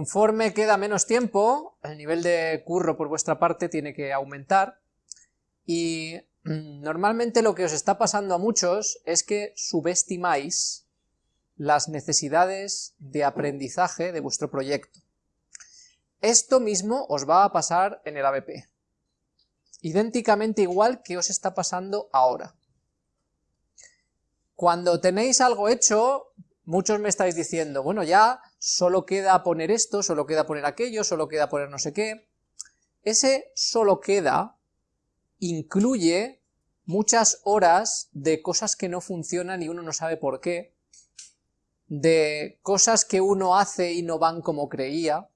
Conforme queda menos tiempo, el nivel de curro por vuestra parte tiene que aumentar, y mm, normalmente lo que os está pasando a muchos es que subestimáis las necesidades de aprendizaje de vuestro proyecto. Esto mismo os va a pasar en el ABP. Idénticamente igual que os está pasando ahora. Cuando tenéis algo hecho, muchos me estáis diciendo, bueno ya, solo queda poner esto, solo queda poner aquello, solo queda poner no sé qué. Ese solo queda incluye muchas horas de cosas que no funcionan y uno no sabe por qué, de cosas que uno hace y no van como creía,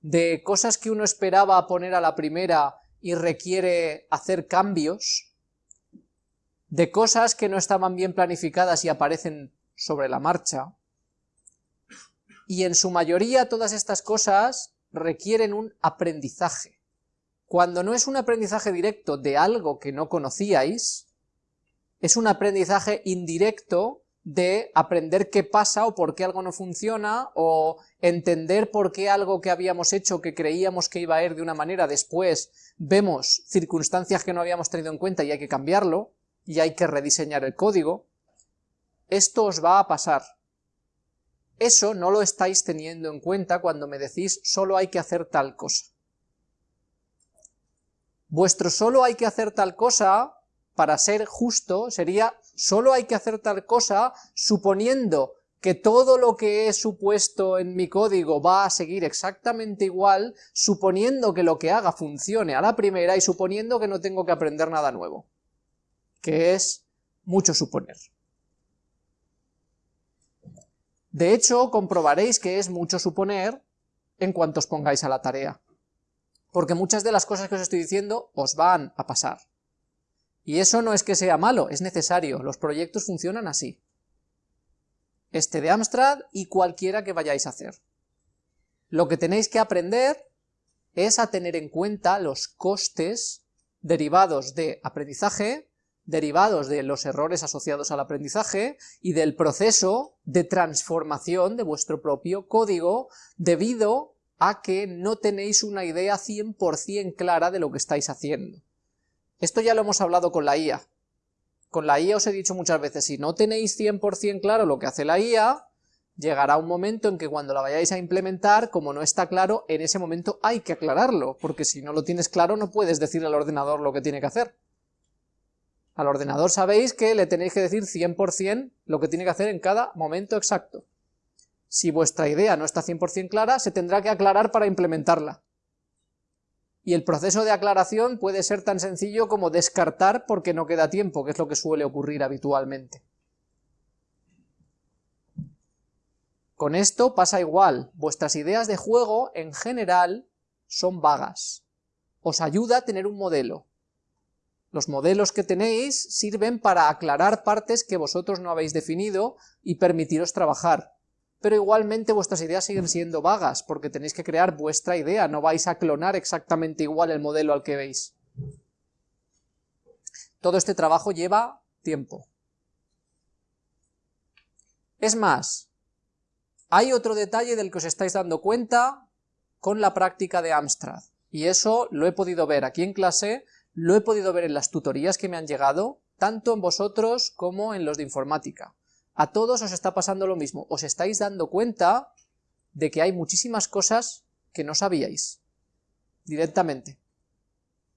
de cosas que uno esperaba poner a la primera y requiere hacer cambios, de cosas que no estaban bien planificadas y aparecen sobre la marcha, y en su mayoría todas estas cosas requieren un aprendizaje. Cuando no es un aprendizaje directo de algo que no conocíais, es un aprendizaje indirecto de aprender qué pasa o por qué algo no funciona, o entender por qué algo que habíamos hecho que creíamos que iba a ir de una manera, después vemos circunstancias que no habíamos tenido en cuenta y hay que cambiarlo, y hay que rediseñar el código. Esto os va a pasar. Eso no lo estáis teniendo en cuenta cuando me decís solo hay que hacer tal cosa. Vuestro solo hay que hacer tal cosa, para ser justo, sería solo hay que hacer tal cosa suponiendo que todo lo que he supuesto en mi código va a seguir exactamente igual, suponiendo que lo que haga funcione a la primera y suponiendo que no tengo que aprender nada nuevo, que es mucho suponer. De hecho, comprobaréis que es mucho suponer en cuanto os pongáis a la tarea, porque muchas de las cosas que os estoy diciendo os van a pasar. Y eso no es que sea malo, es necesario, los proyectos funcionan así. Este de Amstrad y cualquiera que vayáis a hacer. Lo que tenéis que aprender es a tener en cuenta los costes derivados de aprendizaje, derivados de los errores asociados al aprendizaje y del proceso de transformación de vuestro propio código debido a que no tenéis una idea 100% clara de lo que estáis haciendo. Esto ya lo hemos hablado con la IA. Con la IA os he dicho muchas veces, si no tenéis 100% claro lo que hace la IA, llegará un momento en que cuando la vayáis a implementar, como no está claro, en ese momento hay que aclararlo, porque si no lo tienes claro no puedes decirle al ordenador lo que tiene que hacer. Al ordenador sabéis que le tenéis que decir 100% lo que tiene que hacer en cada momento exacto. Si vuestra idea no está 100% clara, se tendrá que aclarar para implementarla y el proceso de aclaración puede ser tan sencillo como descartar porque no queda tiempo, que es lo que suele ocurrir habitualmente. Con esto pasa igual, vuestras ideas de juego en general son vagas. Os ayuda a tener un modelo. Los modelos que tenéis sirven para aclarar partes que vosotros no habéis definido y permitiros trabajar pero igualmente vuestras ideas siguen siendo vagas, porque tenéis que crear vuestra idea, no vais a clonar exactamente igual el modelo al que veis. Todo este trabajo lleva tiempo. Es más, hay otro detalle del que os estáis dando cuenta con la práctica de Amstrad, y eso lo he podido ver aquí en clase, lo he podido ver en las tutorías que me han llegado, tanto en vosotros como en los de informática. A todos os está pasando lo mismo, os estáis dando cuenta de que hay muchísimas cosas que no sabíais, directamente.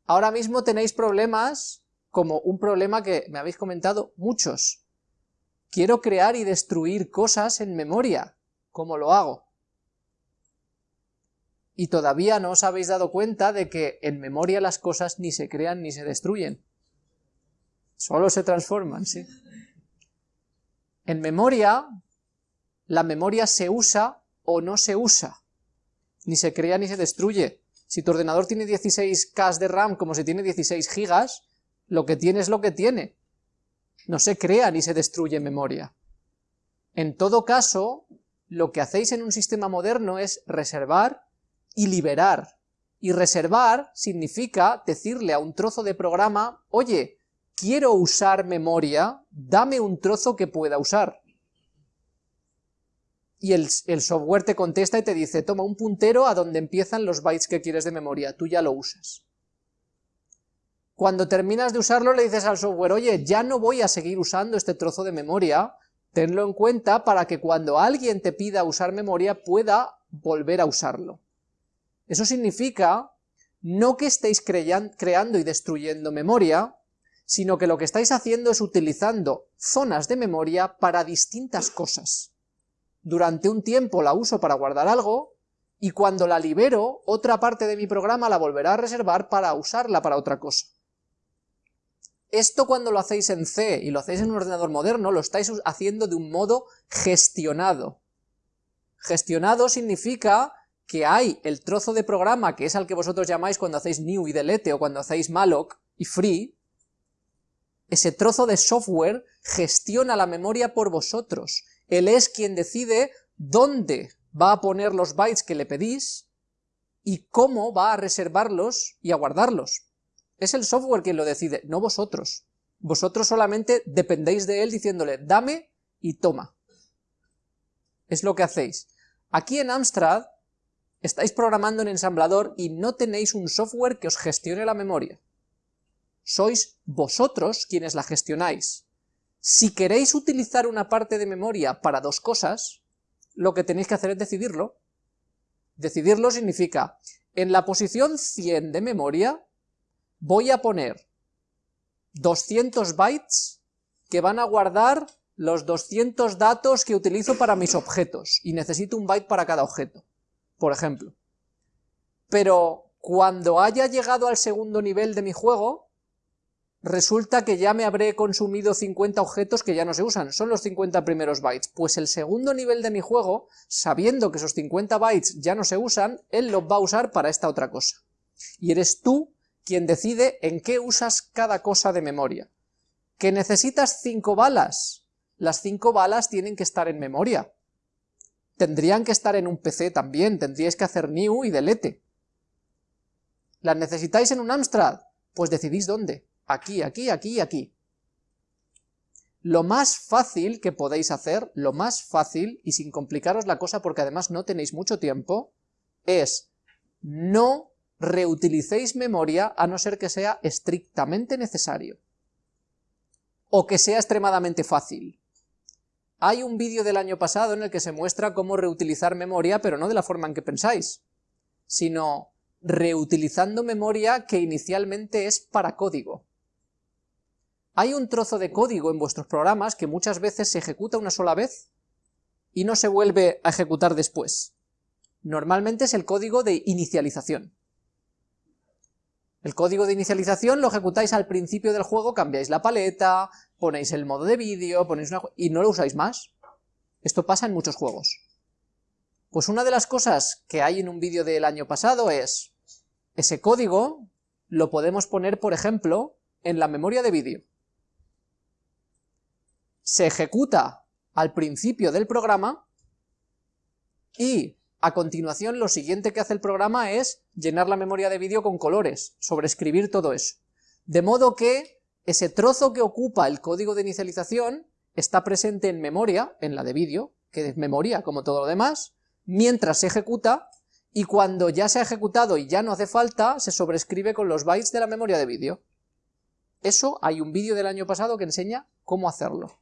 Ahora mismo tenéis problemas, como un problema que me habéis comentado muchos. Quiero crear y destruir cosas en memoria, ¿cómo lo hago? Y todavía no os habéis dado cuenta de que en memoria las cosas ni se crean ni se destruyen. Solo se transforman, ¿sí? En memoria, la memoria se usa o no se usa, ni se crea ni se destruye. Si tu ordenador tiene 16K de RAM como si tiene 16 GB, lo que tiene es lo que tiene. No se crea ni se destruye memoria. En todo caso, lo que hacéis en un sistema moderno es reservar y liberar. Y reservar significa decirle a un trozo de programa, oye, quiero usar memoria, dame un trozo que pueda usar. y el, software te contesta y te dice, toma un puntero a donde empiezan los bytes que quieres de memoria, tú ya lo usas. Cuando terminas de usarlo le dices al software, oye, ya no voy a seguir usando este trozo de memoria, tenlo en cuenta para que cuando alguien te pida usar memoria pueda volver a usarlo. Eso significa no que estéis creando y destruyendo memoria, sino que lo que estáis haciendo es utilizando zonas de memoria para distintas cosas. Durante un tiempo la uso para guardar algo, y cuando la libero, otra parte de mi programa la volverá a reservar para usarla para otra cosa. Esto cuando lo hacéis en C y lo hacéis en un ordenador moderno, lo estáis haciendo de un modo gestionado. Gestionado significa que hay el trozo de programa, que es al que vosotros llamáis cuando hacéis new y delete, o cuando hacéis malloc y free, ese trozo de software gestiona la memoria por vosotros. Él es quien decide dónde va a poner los bytes que le pedís y cómo va a reservarlos y a guardarlos. Es el software quien lo decide, no vosotros. Vosotros solamente dependéis de él diciéndole, dame y toma. Es lo que hacéis. Aquí en Amstrad estáis programando en ensamblador y no tenéis un software que os gestione la memoria. Sois vosotros quienes la gestionáis. Si queréis utilizar una parte de memoria para dos cosas, lo que tenéis que hacer es decidirlo. Decidirlo significa, en la posición 100 de memoria, voy a poner 200 bytes que van a guardar los 200 datos que utilizo para mis objetos, y necesito un byte para cada objeto, por ejemplo. Pero cuando haya llegado al segundo nivel de mi juego, resulta que ya me habré consumido 50 objetos que ya no se usan, son los 50 primeros bytes, pues el segundo nivel de mi juego, sabiendo que esos 50 bytes ya no se usan, él los va a usar para esta otra cosa. Y eres tú quien decide en qué usas cada cosa de memoria. ¿Que necesitas cinco balas? Las cinco balas tienen que estar en memoria. Tendrían que estar en un PC también, tendríais que hacer new y delete. ¿Las necesitáis en un Amstrad? Pues decidís dónde. Aquí, aquí, aquí aquí. Lo más fácil que podéis hacer, lo más fácil, y sin complicaros la cosa porque además no tenéis mucho tiempo, es no reutilicéis memoria a no ser que sea estrictamente necesario. O que sea extremadamente fácil. Hay un vídeo del año pasado en el que se muestra cómo reutilizar memoria, pero no de la forma en que pensáis, sino reutilizando memoria que inicialmente es para código. Hay un trozo de código en vuestros programas que muchas veces se ejecuta una sola vez y no se vuelve a ejecutar después. Normalmente es el código de inicialización. El código de inicialización lo ejecutáis al principio del juego, cambiáis la paleta, ponéis el modo de vídeo, ponéis una... y no lo usáis más. Esto pasa en muchos juegos. Pues una de las cosas que hay en un vídeo del año pasado es, ese código lo podemos poner, por ejemplo, en la memoria de vídeo. Se ejecuta al principio del programa y a continuación, lo siguiente que hace el programa es llenar la memoria de vídeo con colores, sobreescribir todo eso. De modo que ese trozo que ocupa el código de inicialización está presente en memoria, en la de vídeo, que es memoria como todo lo demás, mientras se ejecuta, y cuando ya se ha ejecutado y ya no hace falta, se sobrescribe con los bytes de la memoria de vídeo. Eso hay un vídeo del año pasado que enseña cómo hacerlo.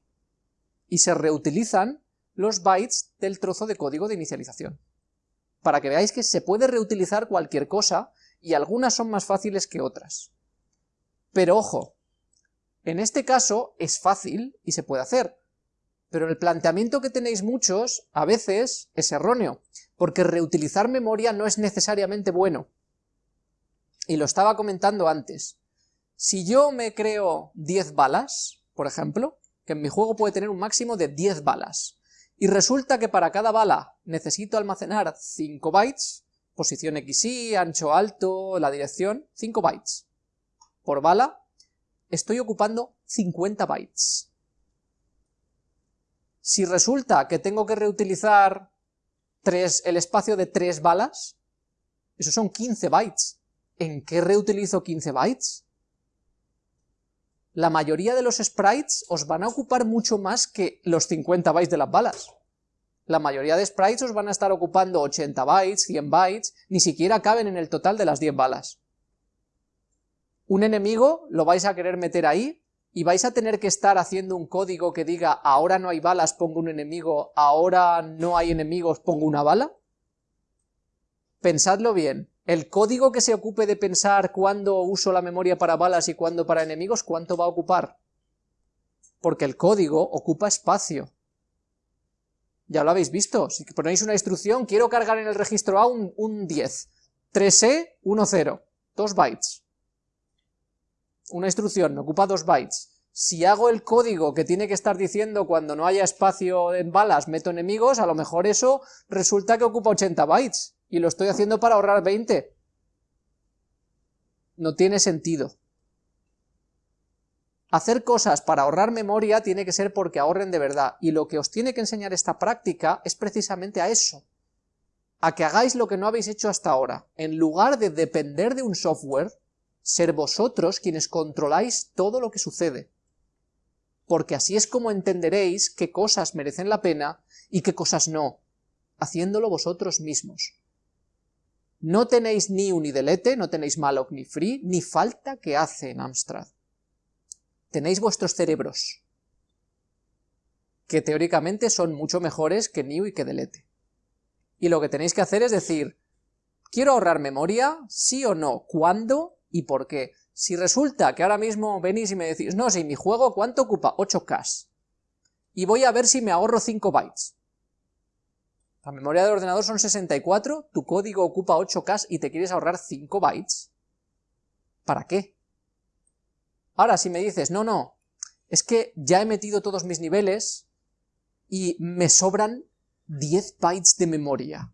Y se reutilizan los bytes del trozo de código de inicialización para que veáis que se puede reutilizar cualquier cosa, y algunas son más fáciles que otras. Pero ojo, en este caso es fácil y se puede hacer, pero el planteamiento que tenéis muchos a veces es erróneo, porque reutilizar memoria no es necesariamente bueno. Y lo estaba comentando antes. Si yo me creo 10 balas, por ejemplo, que en mi juego puede tener un máximo de 10 balas, y resulta que para cada bala necesito almacenar 5 bytes, posición XY, ancho alto, la dirección, 5 bytes. Por bala estoy ocupando 50 bytes. Si resulta que tengo que reutilizar el espacio de 3 balas, eso son 15 bytes. ¿En qué reutilizo 15 bytes? La mayoría de los sprites os van a ocupar mucho más que los 50 bytes de las balas. La mayoría de sprites os van a estar ocupando 80 bytes, 100 bytes, ni siquiera caben en el total de las 10 balas. Un enemigo lo vais a querer meter ahí, y vais a tener que estar haciendo un código que diga ahora no hay balas, pongo un enemigo, ahora no hay enemigos, pongo una bala. Pensadlo bien, el código que se ocupe de pensar cuándo uso la memoria para balas y cuándo para enemigos, ¿cuánto va a ocupar? Porque el código ocupa espacio. Ya lo habéis visto, si ponéis una instrucción, quiero cargar en el registro A un, un 10, 3E, 1, 0, 2 bytes. Una instrucción ocupa 2 bytes. Si hago el código que tiene que estar diciendo cuando no haya espacio en balas meto enemigos, a lo mejor eso resulta que ocupa 80 bytes y lo estoy haciendo para ahorrar 20. No tiene sentido. Hacer cosas para ahorrar memoria tiene que ser porque ahorren de verdad, y lo que os tiene que enseñar esta práctica es precisamente a eso, a que hagáis lo que no habéis hecho hasta ahora. En lugar de depender de un software, ser vosotros quienes controláis todo lo que sucede. Porque así es como entenderéis qué cosas merecen la pena y qué cosas no, haciéndolo vosotros mismos. No tenéis ni un delete, no tenéis malloc ni free, ni falta que hace en Amstrad. Tenéis vuestros cerebros, que teóricamente son mucho mejores que new y que delete. Y lo que tenéis que hacer es decir, ¿quiero ahorrar memoria? ¿Sí o no? ¿Cuándo? ¿Y por qué? Si resulta que ahora mismo venís y me decís, no, si mi juego, ¿cuánto ocupa? 8K. Y voy a ver si me ahorro 5 bytes. La memoria del ordenador son 64, tu código ocupa 8K y te quieres ahorrar 5 bytes. ¿Para qué? Ahora, si me dices, no, no, es que ya he metido todos mis niveles y me sobran 10 bytes de memoria.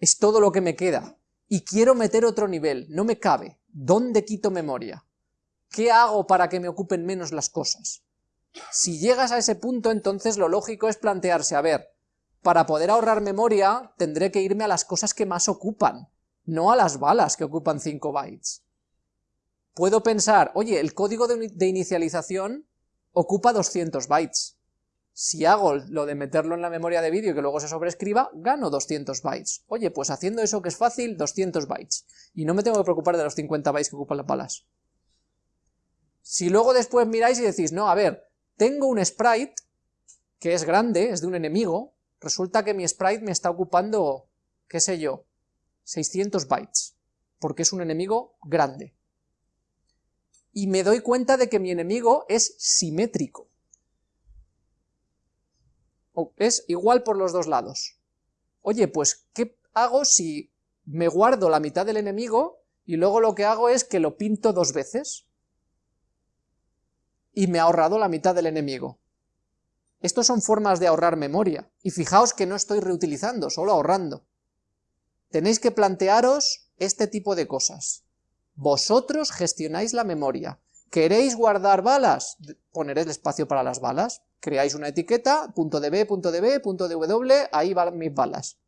Es todo lo que me queda. Y quiero meter otro nivel, no me cabe. ¿Dónde quito memoria? ¿Qué hago para que me ocupen menos las cosas? Si llegas a ese punto, entonces lo lógico es plantearse, a ver, para poder ahorrar memoria, tendré que irme a las cosas que más ocupan, no a las balas que ocupan 5 bytes. Puedo pensar, oye, el código de, inicialización ocupa 200 bytes. Si hago lo de meterlo en la memoria de vídeo y que luego se sobrescriba, gano 200 bytes. Oye, pues haciendo eso que es fácil, 200 bytes. Y no me tengo que preocupar de los 50 bytes que ocupan las balas. Si luego después miráis y decís, no, a ver, tengo un sprite que es grande, es de un enemigo, resulta que mi sprite me está ocupando, qué sé yo, 600 bytes, porque es un enemigo grande. Y me doy cuenta de que mi enemigo es simétrico. Es igual por los dos lados. Oye, pues, ¿qué hago si me guardo la mitad del enemigo y luego lo que hago es que lo pinto dos veces? Y me ha ahorrado la mitad del enemigo. Estos son formas de ahorrar memoria, y fijaos que no estoy reutilizando, solo ahorrando. Tenéis que plantearos este tipo de cosas. Vosotros gestionáis la memoria. ¿Queréis guardar balas? Poneréis el espacio para las balas. Creáis una etiqueta, punto .db, punto .db, punto .dw, ahí van mis balas.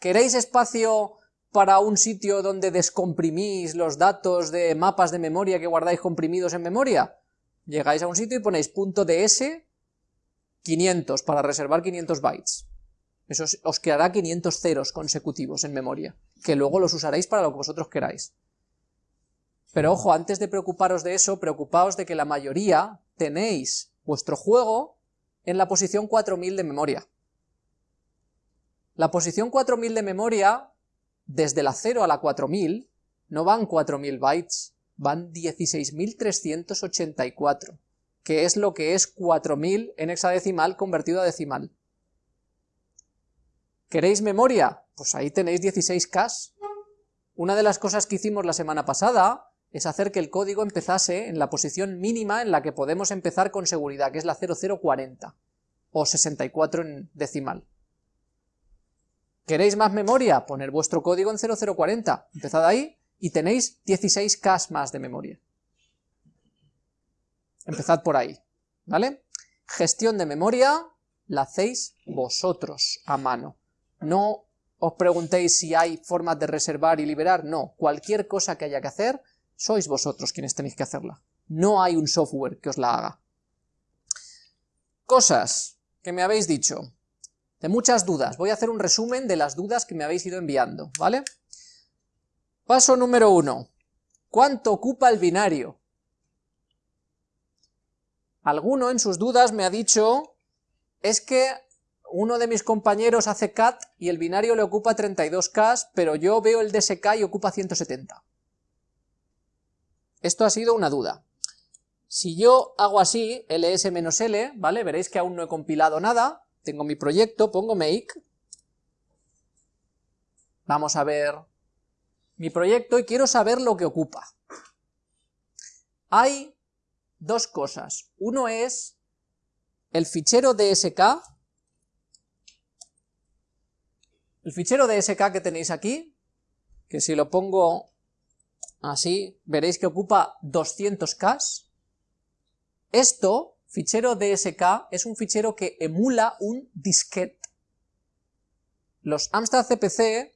¿Queréis espacio para un sitio donde descomprimís los datos de mapas de memoria que guardáis comprimidos en memoria? Llegáis a un sitio y ponéis punto .ds 500 para reservar 500 bytes. Eso os quedará 500 ceros consecutivos en memoria, que luego los usaréis para lo que vosotros queráis. Pero ojo, antes de preocuparos de eso, preocupaos de que la mayoría tenéis vuestro juego en la posición 4000 de memoria. La posición 4000 de memoria, desde la 0 a la 4000, no van 4000 bytes, van 16384 que es lo que es 4000 en hexadecimal convertido a decimal. ¿Queréis memoria? Pues ahí tenéis 16K. Una de las cosas que hicimos la semana pasada es hacer que el código empezase en la posición mínima en la que podemos empezar con seguridad, que es la 0040, o 64 en decimal. ¿Queréis más memoria? Poner vuestro código en 0040, empezad ahí y tenéis 16K más de memoria. Empezad por ahí, ¿vale? Gestión de memoria la hacéis vosotros a mano. No os preguntéis si hay formas de reservar y liberar, no. Cualquier cosa que haya que hacer, sois vosotros quienes tenéis que hacerla. No hay un software que os la haga. Cosas que me habéis dicho. de muchas dudas. Voy a hacer un resumen de las dudas que me habéis ido enviando, ¿vale? Paso número uno. ¿Cuánto ocupa el binario? Alguno en sus dudas me ha dicho, es que uno de mis compañeros hace CAT y el binario le ocupa 32K, pero yo veo el DSK y ocupa 170. Esto ha sido una duda. Si yo hago así, ls-l, ¿vale? Veréis que aún no he compilado nada, tengo mi proyecto, pongo make, vamos a ver mi proyecto y quiero saber lo que ocupa. Hay dos cosas. Uno es el fichero DSK, el fichero DSK que tenéis aquí, que si lo pongo así, veréis que ocupa 200K. Esto, fichero DSK, es un fichero que emula un disquete. Los Amstrad CPC,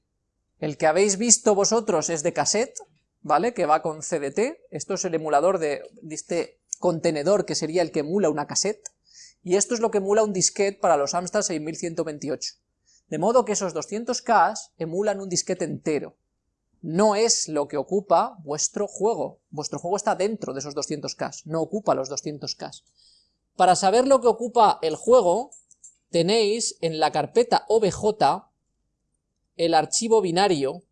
el que habéis visto vosotros es de cassette, ¿vale? Que va con CDT, esto es el emulador de, este contenedor que sería el que emula una cassette, y esto es lo que emula un disquete para los Amstrad 6128. De modo que esos 200K emulan un disquete entero. No es lo que ocupa vuestro juego. Vuestro juego está dentro de esos 200K, no ocupa los 200K. Para saber lo que ocupa el juego, tenéis en la carpeta OBJ el archivo binario,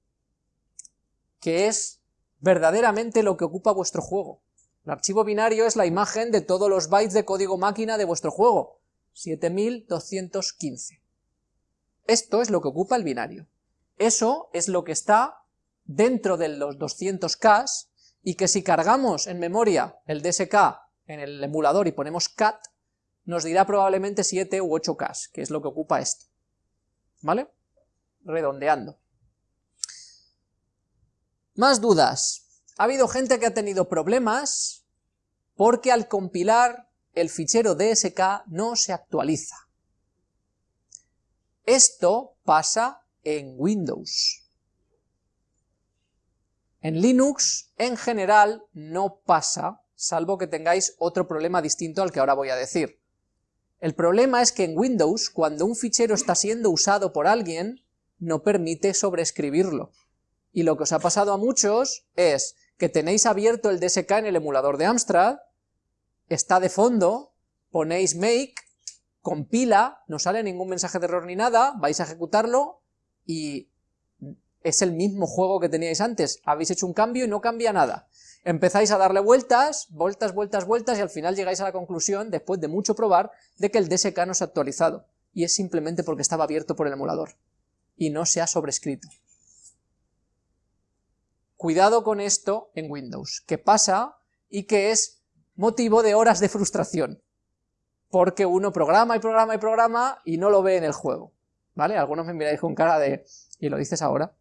que es verdaderamente lo que ocupa vuestro juego. El archivo binario es la imagen de todos los bytes de código máquina de vuestro juego, 7215. Esto es lo que ocupa el binario. Eso es lo que está dentro de los 200K y que si cargamos en memoria el DSK en el emulador y ponemos cat, nos dirá probablemente 7 u 8K, que es lo que ocupa esto. ¿Vale? Redondeando. Más dudas. Ha habido gente que ha tenido problemas porque al compilar el fichero DSK no se actualiza. Esto pasa en Windows. En Linux, en general, no pasa, salvo que tengáis otro problema distinto al que ahora voy a decir. El problema es que en Windows, cuando un fichero está siendo usado por alguien, no permite sobreescribirlo. Y lo que os ha pasado a muchos es que tenéis abierto el DSK en el emulador de Amstrad, está de fondo, ponéis make, compila, no sale ningún mensaje de error ni nada, vais a ejecutarlo y es el mismo juego que teníais antes, habéis hecho un cambio y no cambia nada. Empezáis a darle vueltas, vueltas, vueltas, vueltas y al final llegáis a la conclusión, después de mucho probar, de que el DSK no se ha actualizado. Y es simplemente porque estaba abierto por el emulador. Y no se ha sobrescrito. Cuidado con esto en Windows, que pasa y que es motivo de horas de frustración, porque uno programa y programa y programa y no lo ve en el juego, ¿vale? Algunos me miráis con cara de... ¿y lo dices ahora?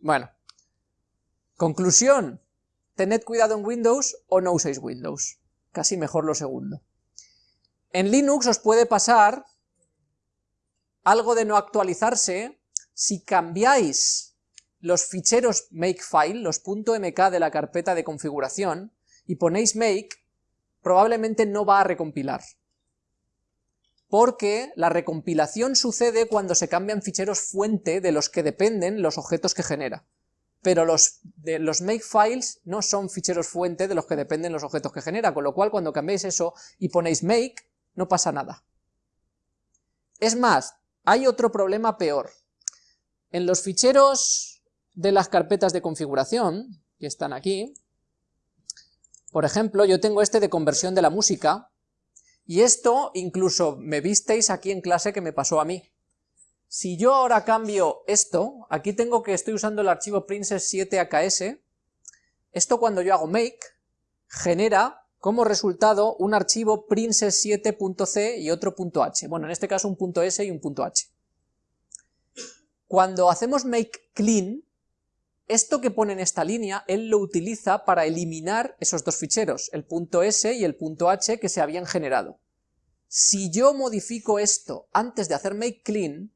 Bueno, conclusión, tened cuidado en Windows o no uséis Windows, casi mejor lo segundo. En Linux os puede pasar algo de no actualizarse si cambiáis los ficheros makefile, los .mk de la carpeta de configuración, y ponéis make, probablemente no va a recompilar. Porque la recompilación sucede cuando se cambian ficheros fuente de los que dependen los objetos que genera. Pero los, de, los makefiles no son ficheros fuente de los que dependen los objetos que genera, con lo cual cuando cambiáis eso y ponéis make, no pasa nada. Es más, hay otro problema peor. En los ficheros de las carpetas de configuración, que están aquí, por ejemplo, yo tengo este de conversión de la música, y esto incluso me visteis aquí en clase que me pasó a mí. Si yo ahora cambio esto, aquí tengo que estoy usando el archivo princess7aks, esto cuando yo hago make, genera como resultado un archivo princess7.c y otro .h, bueno, en este caso un .s y un .h. Cuando hacemos make clean, esto que pone en esta línea, él lo utiliza para eliminar esos dos ficheros, el .s y el .h que se habían generado. Si yo modifico esto antes de hacer make clean,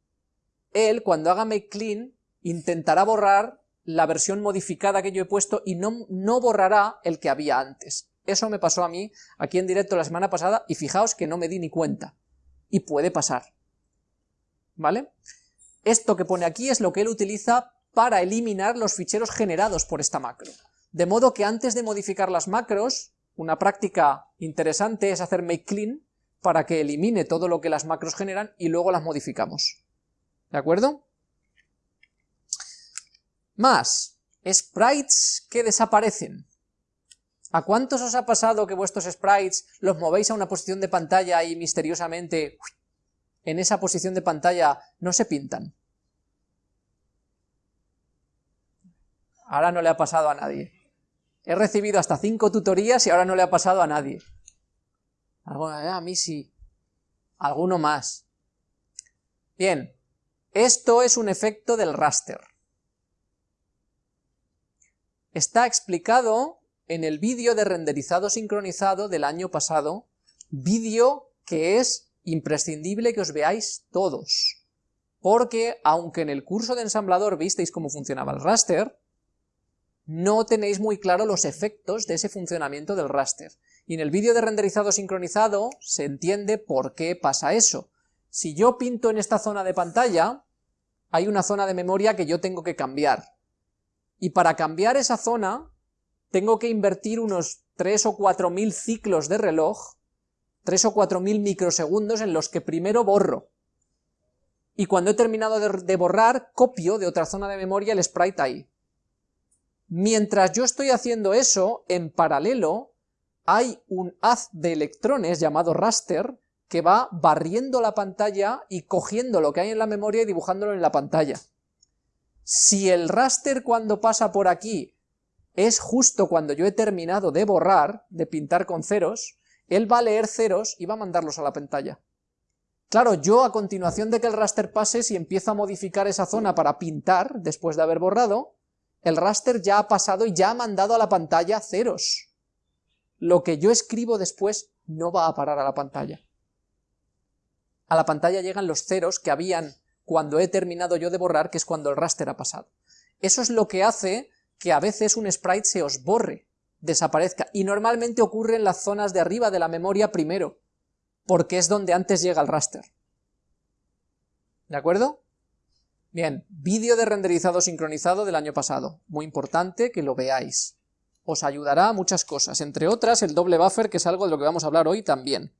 él cuando haga make clean intentará borrar la versión modificada que yo he puesto y no, no borrará el que había antes. Eso me pasó a mí aquí en directo la semana pasada y fijaos que no me di ni cuenta. y puede pasar. ¿Vale? Esto que pone aquí es lo que él utiliza para eliminar los ficheros generados por esta macro. De modo que antes de modificar las macros, una práctica interesante es hacer make clean para que elimine todo lo que las macros generan y luego las modificamos. ¿De acuerdo? Más, sprites que desaparecen. ¿A cuántos os ha pasado que vuestros sprites los movéis a una posición de pantalla y misteriosamente en esa posición de pantalla no se pintan? Ahora no le ha pasado a nadie. He recibido hasta cinco tutorías y ahora no le ha pasado a nadie. A mí sí. Alguno más. Bien, esto es un efecto del raster. Está explicado en el vídeo de renderizado sincronizado del año pasado, vídeo que es imprescindible que os veáis todos, porque aunque en el curso de ensamblador visteis cómo funcionaba el raster, no tenéis muy claro los efectos de ese funcionamiento del raster. Y en el vídeo de renderizado sincronizado se entiende por qué pasa eso. Si yo pinto en esta zona de pantalla, hay una zona de memoria que yo tengo que cambiar. Y para cambiar esa zona, tengo que invertir unos 3 o 4 mil ciclos de reloj, 3 o 4 mil microsegundos en los que primero borro. Y cuando he terminado de, borrar, copio de otra zona de memoria el sprite ahí. Mientras yo estoy haciendo eso, en paralelo, hay un haz de electrones llamado raster que va barriendo la pantalla y cogiendo lo que hay en la memoria y dibujándolo en la pantalla. Si el raster cuando pasa por aquí es justo cuando yo he terminado de borrar, de pintar con ceros, él va a leer ceros y va a mandarlos a la pantalla. Claro, yo a continuación de que el raster pase, si empiezo a modificar esa zona para pintar, después de haber borrado, el raster ya ha pasado y ya ha mandado a la pantalla ceros. Lo que yo escribo después no va a parar a la pantalla. A la pantalla llegan los ceros que habían cuando he terminado yo de borrar, que es cuando el raster ha pasado. Eso es lo que hace que a veces un sprite se os borre, desaparezca, y normalmente ocurre en las zonas de arriba de la memoria primero, porque es donde antes llega el raster. ¿De acuerdo? Bien, vídeo de renderizado sincronizado del año pasado, muy importante que lo veáis. Os ayudará a muchas cosas, entre otras el doble buffer, que es algo de lo que vamos a hablar hoy también.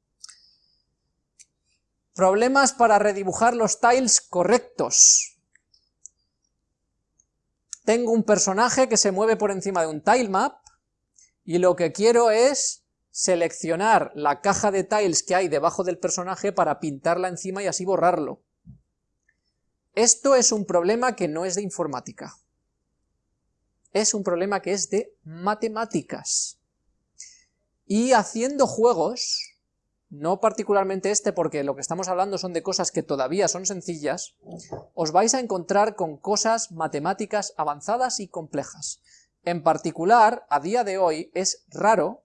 Problemas para redibujar los tiles correctos. Tengo un personaje que se mueve por encima de un tilemap y lo que quiero es seleccionar la caja de tiles que hay debajo del personaje para pintarla encima y así borrarlo. Esto es un problema que no es de informática. Es un problema que es de matemáticas. Y haciendo juegos, no particularmente este porque lo que estamos hablando son de cosas que todavía son sencillas, os vais a encontrar con cosas matemáticas avanzadas y complejas. En particular, a día de hoy, es raro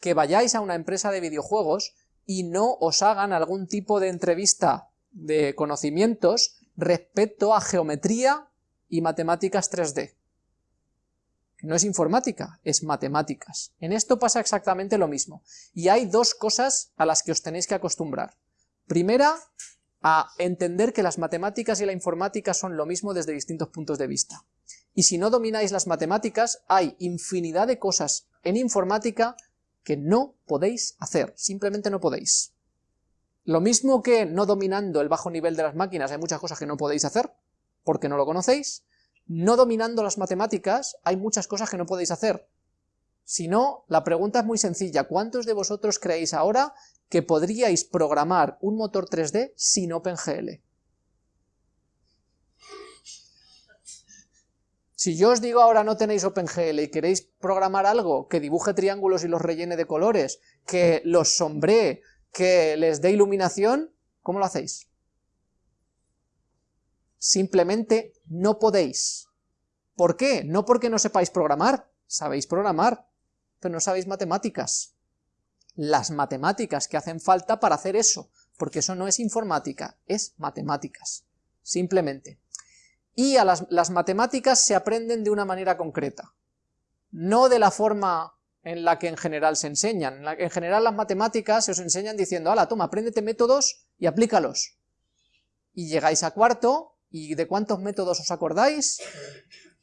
que vayáis a una empresa de videojuegos y no os hagan algún tipo de entrevista de conocimientos respecto a geometría y matemáticas 3D no es informática, es matemáticas. En esto pasa exactamente lo mismo, y hay dos cosas a las que os tenéis que acostumbrar. Primera, a entender que las matemáticas y la informática son lo mismo desde distintos puntos de vista. Y si no domináis las matemáticas, hay infinidad de cosas en informática que no podéis hacer, simplemente no podéis. Lo mismo que no dominando el bajo nivel de las máquinas hay muchas cosas que no podéis hacer, porque no lo conocéis, no dominando las matemáticas, hay muchas cosas que no podéis hacer. Si no, la pregunta es muy sencilla, ¿cuántos de vosotros creéis ahora que podríais programar un motor 3D sin OpenGL? Si yo os digo ahora no tenéis OpenGL y queréis programar algo que dibuje triángulos y los rellene de colores, que los sombree, que les dé iluminación, ¿cómo lo hacéis? Simplemente no podéis. ¿Por qué? No porque no sepáis programar, sabéis programar, pero no sabéis matemáticas. Las matemáticas que hacen falta para hacer eso, porque eso no es informática, es matemáticas, simplemente. Y a las, las matemáticas se aprenden de una manera concreta, no de la forma en la que en general se enseñan. En, general las matemáticas se os enseñan diciendo, ala, toma, apréndete métodos y aplícalos. Y llegáis a cuarto, ¿y de cuántos métodos os acordáis?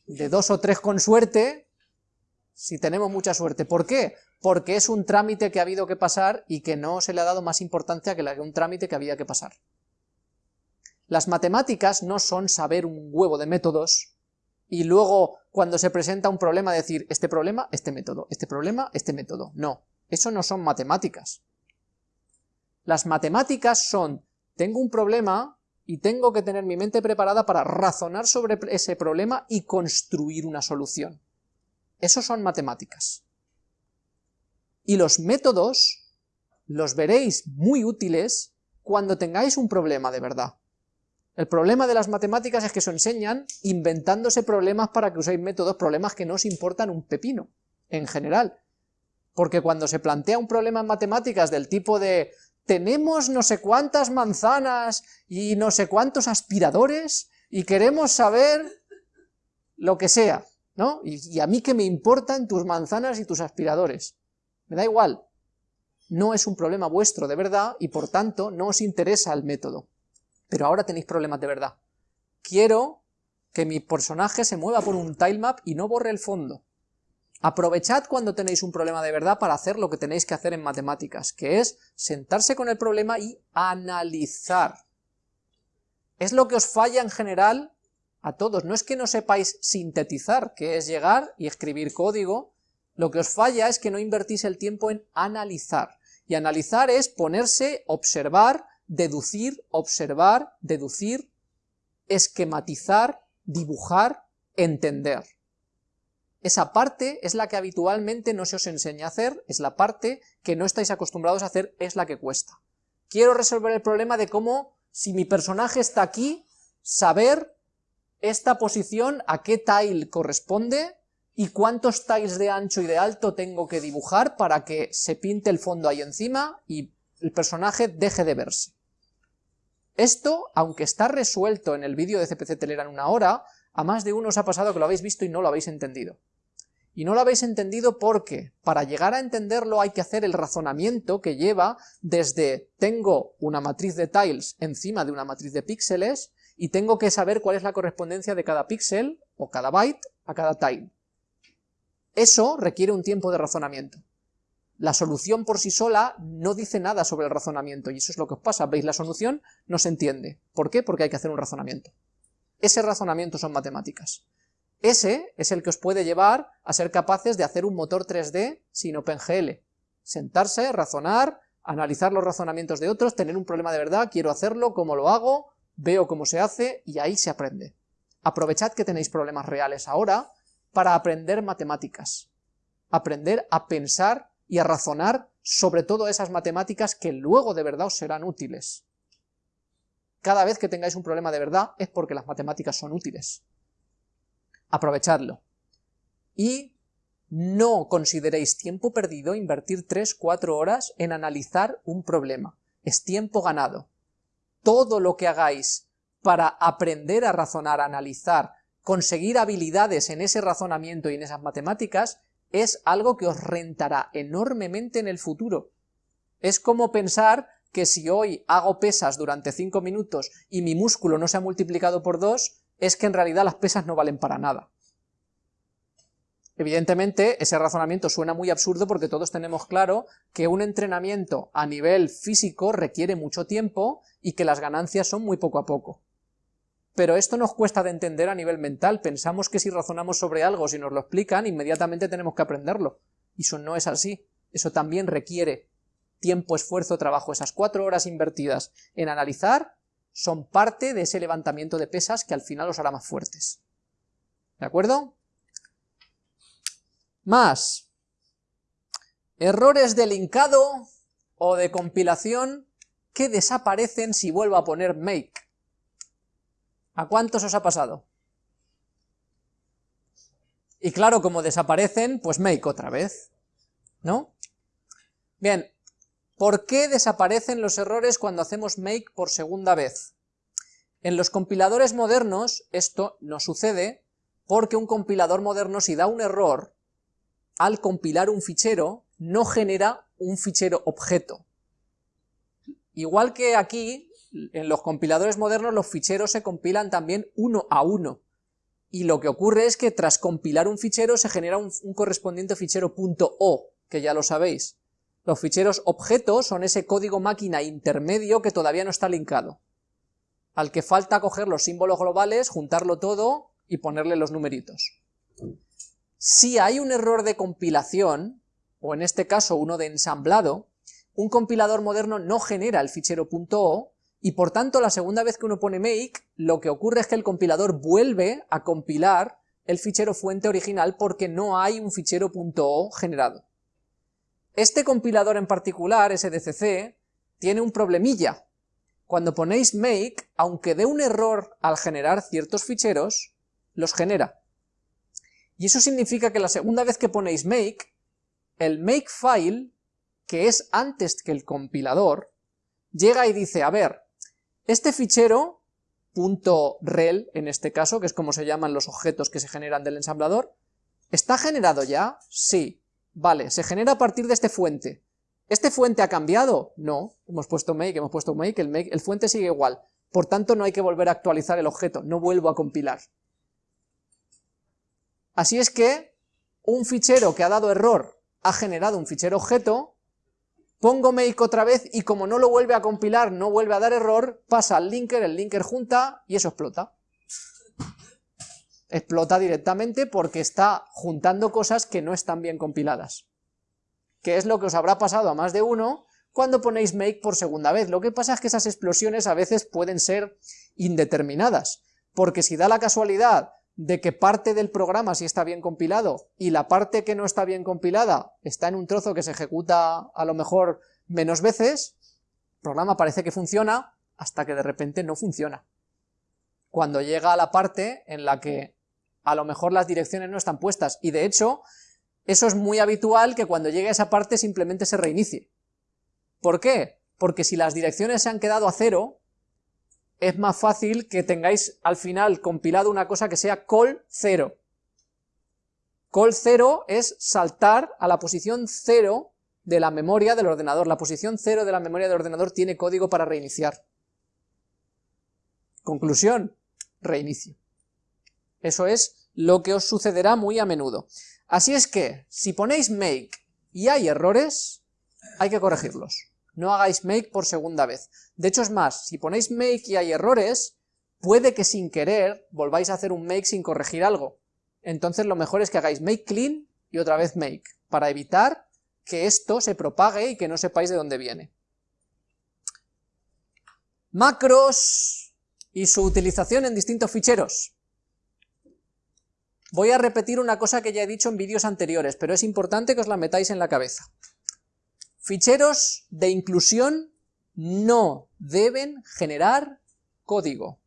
De dos o tres con suerte, si tenemos mucha suerte. ¿Por qué? Porque es un trámite que ha habido que pasar y que no se le ha dado más importancia que la un trámite que había que pasar. Las matemáticas no son saber un huevo de métodos, y luego cuando se presenta un problema decir, este problema, este método, este problema, este método. No, eso no son matemáticas. Las matemáticas son, tengo un problema y tengo que tener mi mente preparada para razonar sobre ese problema y construir una solución. Eso son matemáticas. Y los métodos los veréis muy útiles cuando tengáis un problema de verdad. El problema de las matemáticas es que se enseñan inventándose problemas para que uséis métodos, problemas que no os importan un pepino, en general. Porque cuando se plantea un problema en matemáticas del tipo de tenemos no sé cuántas manzanas y no sé cuántos aspiradores y queremos saber lo que sea, ¿no? Y, y a mí que me importan tus manzanas y tus aspiradores. Me da igual. No es un problema vuestro de verdad y por tanto no os interesa el método pero ahora tenéis problemas de verdad. Quiero que mi personaje se mueva por un tilemap y no borre el fondo. Aprovechad cuando tenéis un problema de verdad para hacer lo que tenéis que hacer en matemáticas, que es sentarse con el problema y analizar. Es lo que os falla en general a todos, no es que no sepáis sintetizar, que es llegar y escribir código, lo que os falla es que no invertís el tiempo en analizar. Y analizar es ponerse, observar, deducir, observar, deducir, esquematizar, dibujar, entender. Esa parte es la que habitualmente no se os enseña a hacer, es la parte que no estáis acostumbrados a hacer, es la que cuesta. Quiero resolver el problema de cómo, si mi personaje está aquí, saber esta posición a qué tile corresponde y cuántos tiles de ancho y de alto tengo que dibujar para que se pinte el fondo ahí encima y el personaje deje de verse. Esto, aunque está resuelto en el vídeo de CPC Telera en una hora, a más de uno os ha pasado que lo habéis visto y no lo habéis entendido. Y no lo habéis entendido porque para llegar a entenderlo hay que hacer el razonamiento que lleva desde tengo una matriz de tiles encima de una matriz de píxeles y tengo que saber cuál es la correspondencia de cada píxel o cada byte a cada tile. Eso requiere un tiempo de razonamiento. La solución por sí sola no dice nada sobre el razonamiento, y eso es lo que os pasa, veis la solución, no se entiende. ¿Por qué? Porque hay que hacer un razonamiento. Ese razonamiento son matemáticas. Ese es el que os puede llevar a ser capaces de hacer un motor 3D sin OpenGL. Sentarse, razonar, analizar los razonamientos de otros, tener un problema de verdad, quiero hacerlo, cómo lo hago, veo cómo se hace, y ahí se aprende. Aprovechad que tenéis problemas reales ahora para aprender matemáticas. Aprender a pensar y a razonar sobre todo esas matemáticas que luego de verdad os serán útiles. Cada vez que tengáis un problema de verdad es porque las matemáticas son útiles. Aprovechadlo. Y no consideréis tiempo perdido invertir 3-4 horas en analizar un problema. Es tiempo ganado. Todo lo que hagáis para aprender a razonar, a analizar, conseguir habilidades en ese razonamiento y en esas matemáticas, es algo que os rentará enormemente en el futuro. Es como pensar que si hoy hago pesas durante 5 minutos y mi músculo no se ha multiplicado por 2, es que en realidad las pesas no valen para nada. Evidentemente, ese razonamiento suena muy absurdo porque todos tenemos claro que un entrenamiento a nivel físico requiere mucho tiempo y que las ganancias son muy poco a poco. Pero esto nos cuesta de entender a nivel mental, pensamos que si razonamos sobre algo, si nos lo explican, inmediatamente tenemos que aprenderlo. Y eso no es así, eso también requiere tiempo, esfuerzo, trabajo. Esas cuatro horas invertidas en analizar son parte de ese levantamiento de pesas que al final os hará más fuertes. ¿De acuerdo? Más. Errores de linkado o de compilación que desaparecen si vuelvo a poner make. ¿A cuántos os ha pasado? Y claro, como desaparecen, pues make otra vez, ¿no? Bien, ¿por qué desaparecen los errores cuando hacemos make por segunda vez? En los compiladores modernos esto no sucede porque un compilador moderno si da un error al compilar un fichero, no genera un fichero objeto. Igual que aquí, en los compiladores modernos los ficheros se compilan también uno a uno, y lo que ocurre es que tras compilar un fichero se genera un, correspondiente fichero .o, que ya lo sabéis. Los ficheros objetos son ese código máquina intermedio que todavía no está linkado, al que falta coger los símbolos globales, juntarlo todo y ponerle los numeritos. Si hay un error de compilación, o en este caso uno de ensamblado, un compilador moderno no genera el fichero .o, y por tanto la segunda vez que uno pone make, lo que ocurre es que el compilador vuelve a compilar el fichero fuente original porque no hay un fichero .o generado. Este compilador en particular, SDCC, tiene un problemilla. Cuando ponéis make, aunque dé un error al generar ciertos ficheros, los genera. Y eso significa que la segunda vez que ponéis make, el makefile, que es antes que el compilador, llega y dice, a ver, este fichero, .rel en este caso, que es como se llaman los objetos que se generan del ensamblador, ¿está generado ya? Sí. Vale, se genera a partir de este fuente. ¿Este fuente ha cambiado? No, hemos puesto make, hemos puesto make, el, make, el fuente sigue igual. Por tanto, no hay que volver a actualizar el objeto, no vuelvo a compilar. Así es que un fichero que ha dado error ha generado un fichero objeto, pongo make otra vez y como no lo vuelve a compilar, no vuelve a dar error, pasa al linker, el linker junta y eso explota. Explota directamente porque está juntando cosas que no están bien compiladas. Que es lo que os habrá pasado a más de uno cuando ponéis make por segunda vez. Lo que pasa es que esas explosiones a veces pueden ser indeterminadas, porque si da la casualidad de que parte del programa sí está bien compilado y la parte que no está bien compilada está en un trozo que se ejecuta a lo mejor menos veces, el programa parece que funciona hasta que de repente no funciona. Cuando llega a la parte en la que a lo mejor las direcciones no están puestas, y de hecho, eso es muy habitual que cuando llegue a esa parte simplemente se reinicie. ¿Por qué? Porque si las direcciones se han quedado a cero, es más fácil que tengáis al final compilado una cosa que sea call 0. Call 0 es saltar a la posición 0 de la memoria del ordenador. La posición 0 de la memoria del ordenador tiene código para reiniciar. Conclusión, reinicio. Eso es lo que os sucederá muy a menudo. Así es que, si ponéis make y hay errores, hay que corregirlos no hagáis make por segunda vez. De hecho es más, si ponéis make y hay errores, puede que sin querer volváis a hacer un make sin corregir algo. Entonces lo mejor es que hagáis make clean y otra vez make, para evitar que esto se propague y que no sepáis de dónde viene. Macros y su utilización en distintos ficheros. Voy a repetir una cosa que ya he dicho en vídeos anteriores, pero es importante que os la metáis en la cabeza. Ficheros de inclusión no deben generar código.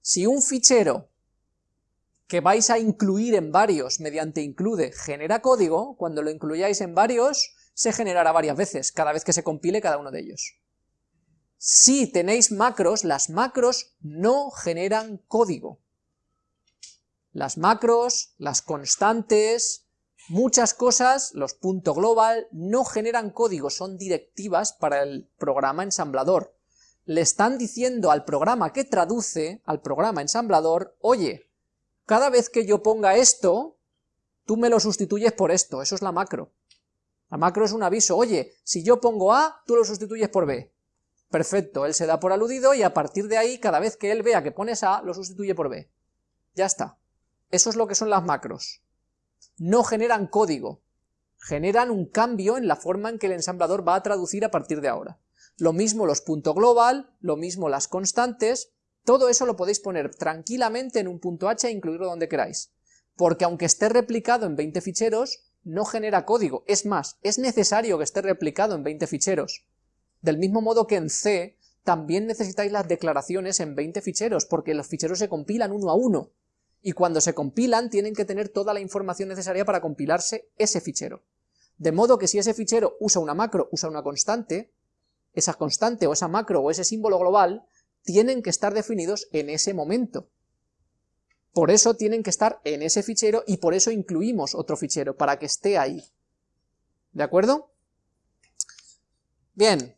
Si un fichero que vais a incluir en varios mediante include genera código, cuando lo incluyáis en varios, se generará varias veces, cada vez que se compile cada uno de ellos. Si tenéis macros, las macros no generan código. Las macros, las constantes, Muchas cosas, los punto global, no generan código, son directivas para el programa ensamblador. Le están diciendo al programa que traduce, al programa ensamblador, oye, cada vez que yo ponga esto, tú me lo sustituyes por esto, eso es la macro. La macro es un aviso, oye, si yo pongo A, tú lo sustituyes por B. Perfecto, él se da por aludido y a partir de ahí, cada vez que él vea que pones A, lo sustituye por B. Ya está. Eso es lo que son las macros no generan código, generan un cambio en la forma en que el ensamblador va a traducir a partir de ahora. Lo mismo los punto global, lo mismo las constantes, todo eso lo podéis poner tranquilamente en un punto H e incluirlo donde queráis, porque aunque esté replicado en 20 ficheros, no genera código, es más, es necesario que esté replicado en 20 ficheros. Del mismo modo que en C, también necesitáis las declaraciones en 20 ficheros, porque los ficheros se compilan uno a uno, y cuando se compilan tienen que tener toda la información necesaria para compilarse ese fichero. De modo que si ese fichero usa una macro, usa una constante, esa constante o esa macro o ese símbolo global tienen que estar definidos en ese momento. Por eso tienen que estar en ese fichero y por eso incluimos otro fichero, para que esté ahí. ¿De acuerdo? Bien.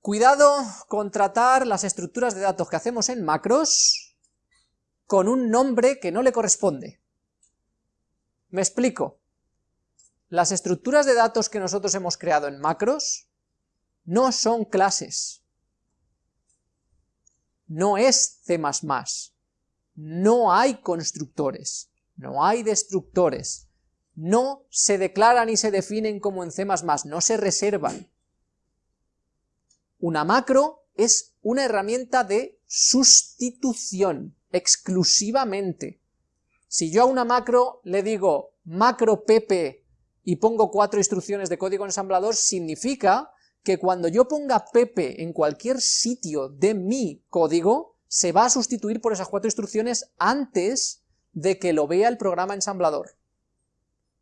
Cuidado con tratar las estructuras de datos que hacemos en macros con un nombre que no le corresponde. Me explico. Las estructuras de datos que nosotros hemos creado en macros no son clases. No es C++. No hay constructores. No hay destructores. No se declaran y se definen como en C++, no se reservan. Una macro es una herramienta de sustitución, exclusivamente. Si yo a una macro le digo macro pp y pongo cuatro instrucciones de código ensamblador, significa que cuando yo ponga pp en cualquier sitio de mi código, se va a sustituir por esas cuatro instrucciones antes de que lo vea el programa ensamblador.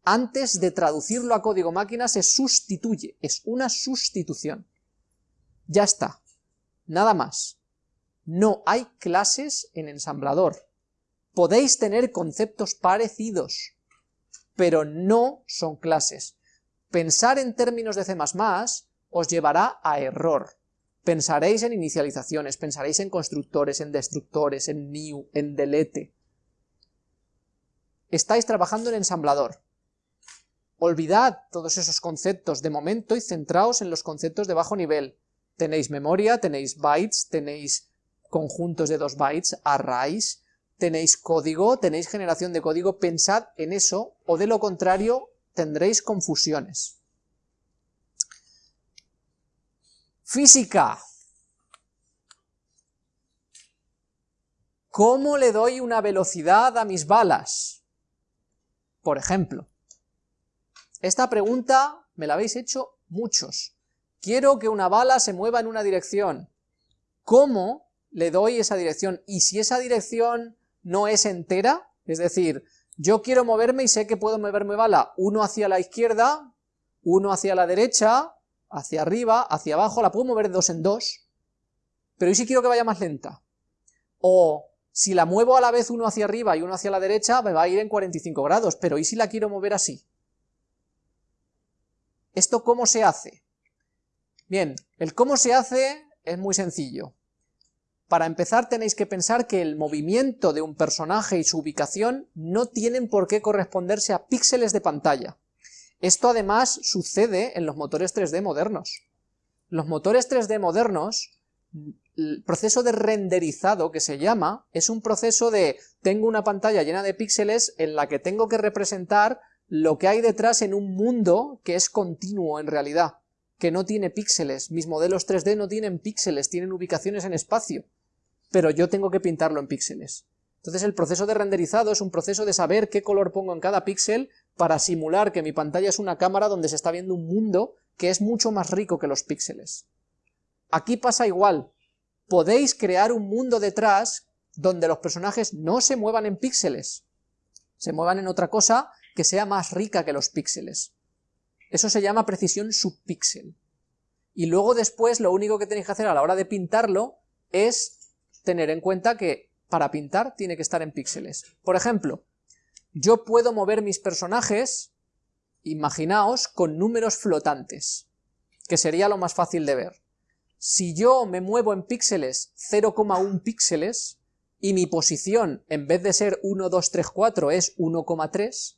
Antes de traducirlo a código máquina se sustituye, es una sustitución. Ya está, nada más. No hay clases en ensamblador. Podéis tener conceptos parecidos, pero no son clases. Pensar en términos de C++ os llevará a error. Pensaréis en inicializaciones, pensaréis en constructores, en destructores, en new, en delete. Estáis trabajando en ensamblador. Olvidad todos esos conceptos de momento y centraos en los conceptos de bajo nivel. Tenéis memoria, tenéis bytes, tenéis conjuntos de dos bytes, arrays, tenéis código, tenéis generación de código, pensad en eso, o de lo contrario tendréis confusiones. Física. ¿Cómo le doy una velocidad a mis balas? Por ejemplo, esta pregunta me la habéis hecho muchos. Quiero que una bala se mueva en una dirección. ¿Cómo le doy esa dirección? Y si esa dirección no es entera, es decir, yo quiero moverme y sé que puedo moverme bala uno hacia la izquierda, uno hacia la derecha, hacia arriba, hacia abajo, la puedo mover dos en dos, pero ¿y si quiero que vaya más lenta? O si la muevo a la vez uno hacia arriba y uno hacia la derecha, me va a ir en 45 grados, pero ¿y si la quiero mover así? ¿Esto cómo se hace? Bien, el cómo se hace es muy sencillo. Para empezar tenéis que pensar que el movimiento de un personaje y su ubicación no tienen por qué corresponderse a píxeles de pantalla. Esto además sucede en los motores 3D modernos. Los motores 3D modernos, el proceso de renderizado que se llama, es un proceso de tengo una pantalla llena de píxeles en la que tengo que representar lo que hay detrás en un mundo que es continuo en realidad, que no tiene píxeles. Mis modelos 3D no tienen píxeles, tienen ubicaciones en espacio, pero yo tengo que pintarlo en píxeles. Entonces el proceso de renderizado es un proceso de saber qué color pongo en cada píxel para simular que mi pantalla es una cámara donde se está viendo un mundo que es mucho más rico que los píxeles. Aquí pasa igual, podéis crear un mundo detrás donde los personajes no se muevan en píxeles, se muevan en otra cosa que sea más rica que los píxeles. Eso se llama precisión subpíxel. Y luego después lo único que tenéis que hacer a la hora de pintarlo es tener en cuenta que para pintar tiene que estar en píxeles. Por ejemplo, yo puedo mover mis personajes, imaginaos, con números flotantes, que sería lo más fácil de ver. Si yo me muevo en píxeles 0,1 píxeles, y mi posición, en vez de ser 1, 2, 3, 4, es 1,3,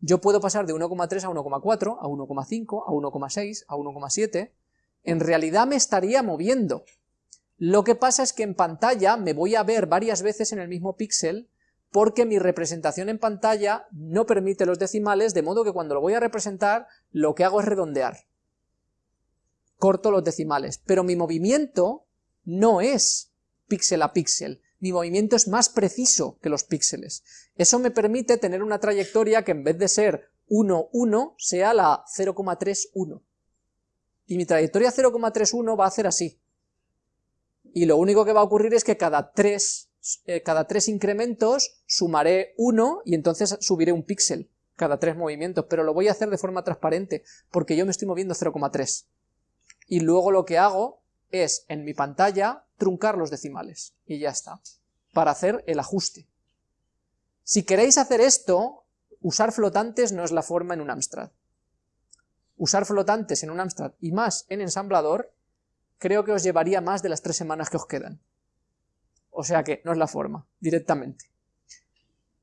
yo puedo pasar de 1,3 a 1,4, a 1,5, a 1,6, a 1,7, en realidad me estaría moviendo. Lo que pasa es que en pantalla me voy a ver varias veces en el mismo píxel porque mi representación en pantalla no permite los decimales, de modo que cuando lo voy a representar, lo que hago es redondear. Corto los decimales, pero mi movimiento no es píxel a píxel, mi movimiento es más preciso que los píxeles. Eso me permite tener una trayectoria que en vez de ser 1, 1, sea la 0,31. Y mi trayectoria 0,31 va a ser así. Y lo único que va a ocurrir es que cada 3 eh, cada tres incrementos sumaré uno y entonces subiré un píxel cada tres movimientos, pero lo voy a hacer de forma transparente, porque yo me estoy moviendo 0,3. Y luego lo que hago es, en mi pantalla, truncar los decimales, y ya está. para hacer el ajuste. Si queréis hacer esto, usar flotantes no es la forma en un Amstrad. Usar flotantes en un Amstrad y más en ensamblador, creo que os llevaría más de las tres semanas que os quedan. O sea que no es la forma, directamente.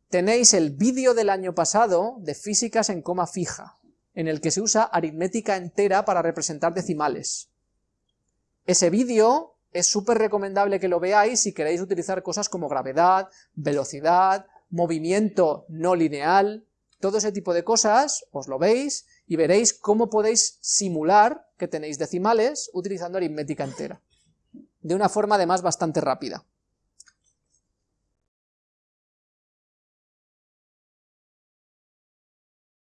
Tenéis el vídeo del año pasado de físicas en coma fija, en el que se usa aritmética entera para representar decimales. Ese vídeo es súper recomendable que lo veáis si queréis utilizar cosas como gravedad, velocidad, movimiento no lineal, todo ese tipo de cosas, os lo veis y veréis cómo podéis simular que tenéis decimales utilizando aritmética entera, de una forma además bastante rápida.